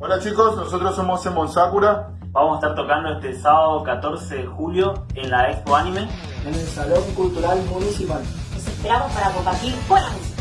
Hola chicos, nosotros somos Emon Sakura. Vamos a estar tocando este sábado 14 de julio en la Expo Anime. En el Salón Cultural Municipal. Los esperamos para compartir buena música.